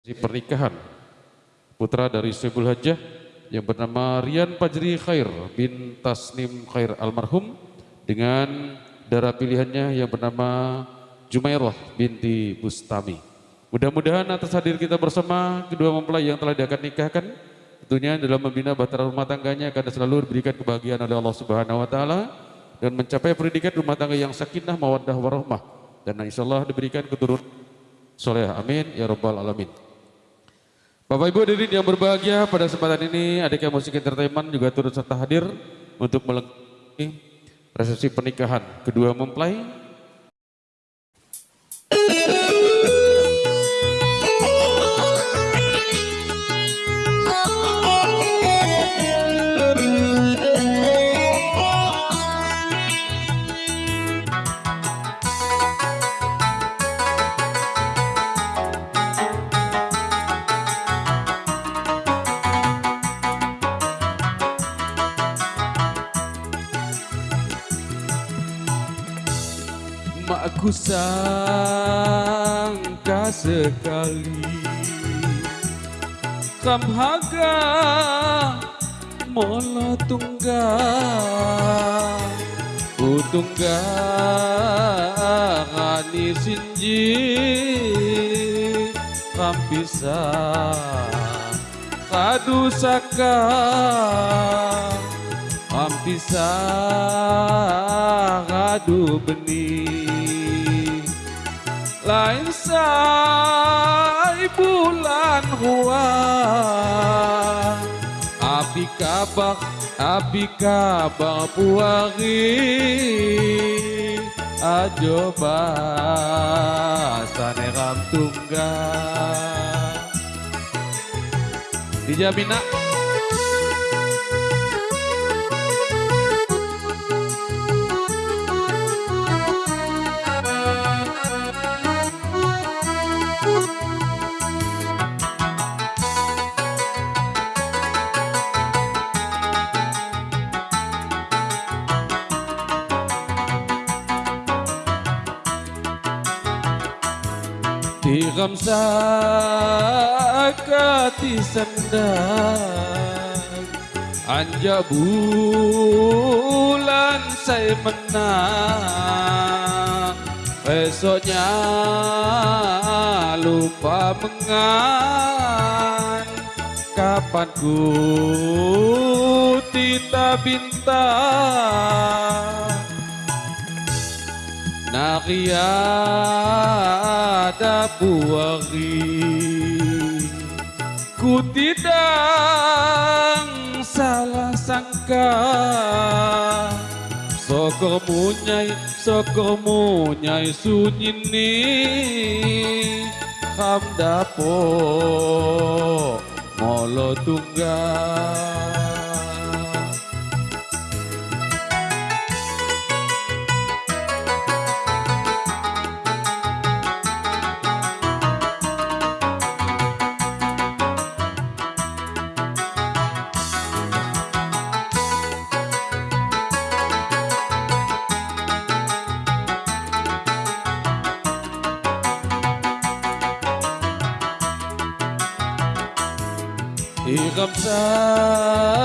pernikahan putra dari Syebul Hajjah yang bernama Rian Pajri Khair bin Tasnim Khair almarhum dengan darah pilihannya yang bernama Jumairah binti Bustami. Mudah-mudahan atas hadir kita bersama kedua mempelai yang telah diakan nikahkan tentunya dalam membina bahtera rumah tangganya akan selalu diberikan kebahagiaan oleh Allah Subhanahu wa taala dan mencapai pendidikan rumah tangga yang sakinah mawaddah warahmah dan insyaallah diberikan keturunan soleh amin ya rabbal alamin. Bapak Ibu hadirin yang berbahagia pada kesempatan ini adik yang musik entertainment juga turut serta hadir untuk melengkapi resepsi pernikahan kedua mempelai Aku sangka sekali Kamhaga Mola tunggal Utunggal Ngani sinji Kampisa Kadusaka Kampisa Kadu benih lain say bulan hua. Api kabak api kabak puari ajo basane ram tunggal dijamina Tiram sakati sendang Anja bulan saya menang Besoknya lupa mengan Kapan ku tita bintang Nariada buari. Ku tidak salah sangka Sokor munyai, sokor munyai sunyini. Kam dapo molo tunggal Iram sakati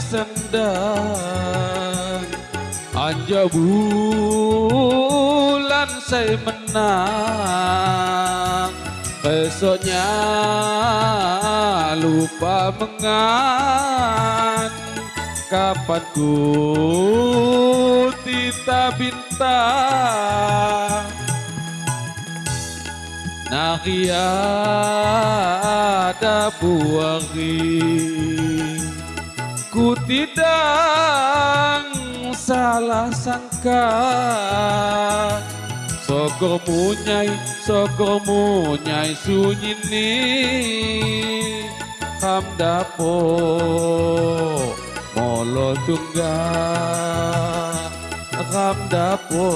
sendang. Anja bulan saya menang. Besoknya lupa mengan Kapan ku tita bintang Nariada buari Ku tidak salah sangka. Sokor munyai, sokor munyai sunyini Kam dapo molo tunggal Kam dapo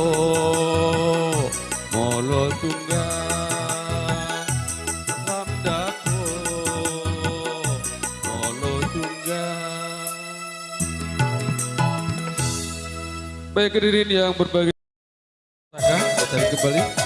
molo tunggal Baik hadirin yang berbahagia datang kembali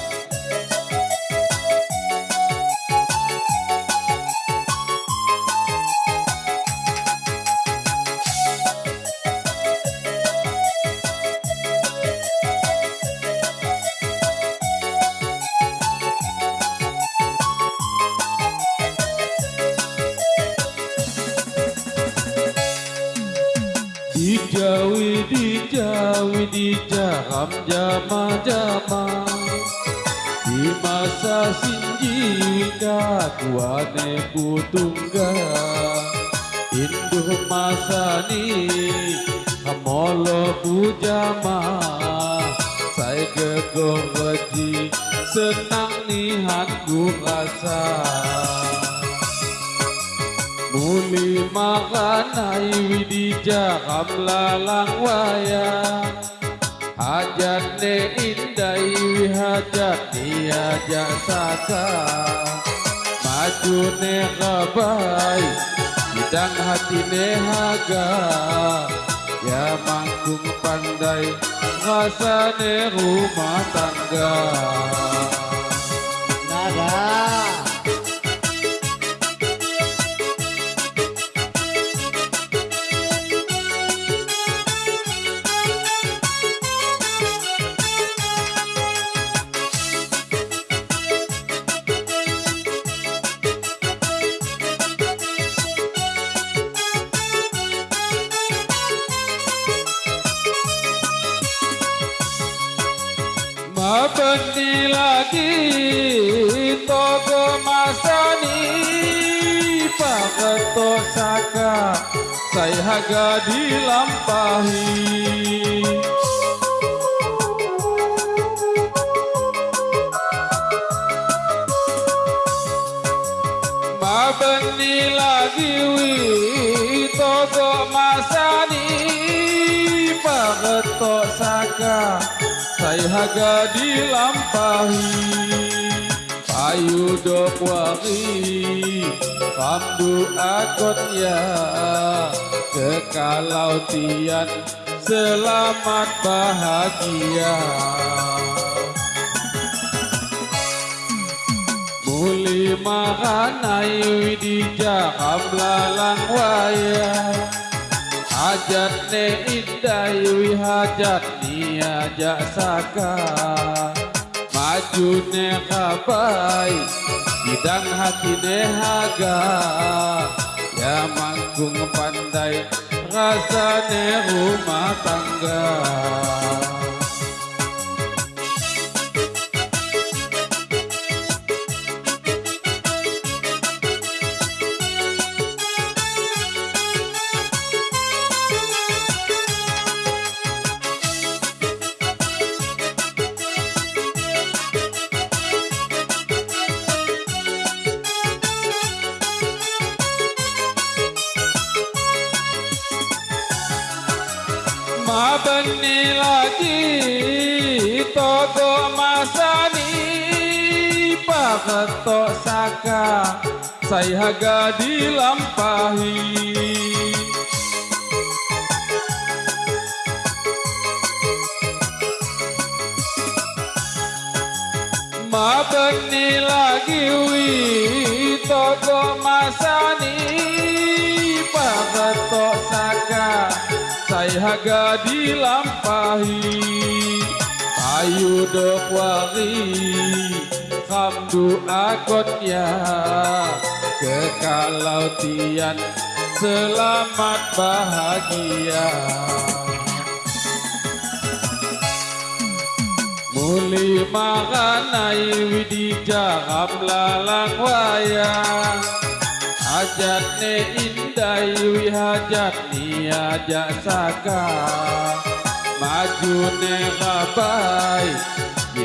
Dija widija widija ham jama jama Di masa singgika kuane putungga Induh masa ni hamolo pujama Saya gegor senang ni hatku rasa. Muli makanai widi jaram lalang wayang. Hajat ne indai hajat ni ajak saka. Maju ne kabai Bidang hati ne haga. Ya mangkung pandai Rasa ne rumah tangga. Nada. Mabeni lagi toko masani Paketo saka saya haga dilampahi saya haga dilampahi Ayu dok wari Kamdu akot ya Kekalau tian Selamat bahagia Muli makanai di jaham lalang wayang Hajat ne indai wi hajat ni ajak saka. Maju ne kabai Bidang hati ne haga. Ya mangkung pandai Rasa ne rumah tangga Paketo saka saya haga dilampahi. Mabeni lagi wi toko masani. Paketo saka saya haga dilampahi. Ayu dok wari Kamdu akot ya Kekalau tian Selamat bahagia. Muli makanai widi jaram lalang wayang Hajat ne indai wi hajat ni ajak saka Maju ne kabai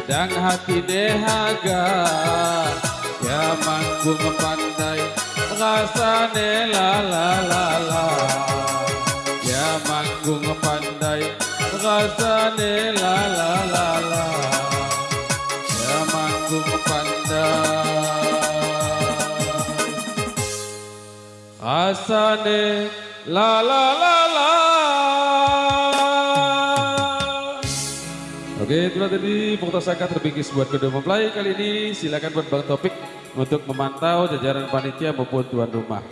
Bidang hati ne haga Ya mangkung pandai Rasa ne la la la la Ya mangkung pandai Rasa ne la la la la Ya mangkung pandai Asane la la la la. Tadi Pokta Saka terbingkis buat kedua mempelai kali ini. Silakan buat Bang Topik untuk memantau jajaran panitia maupun tuan rumah.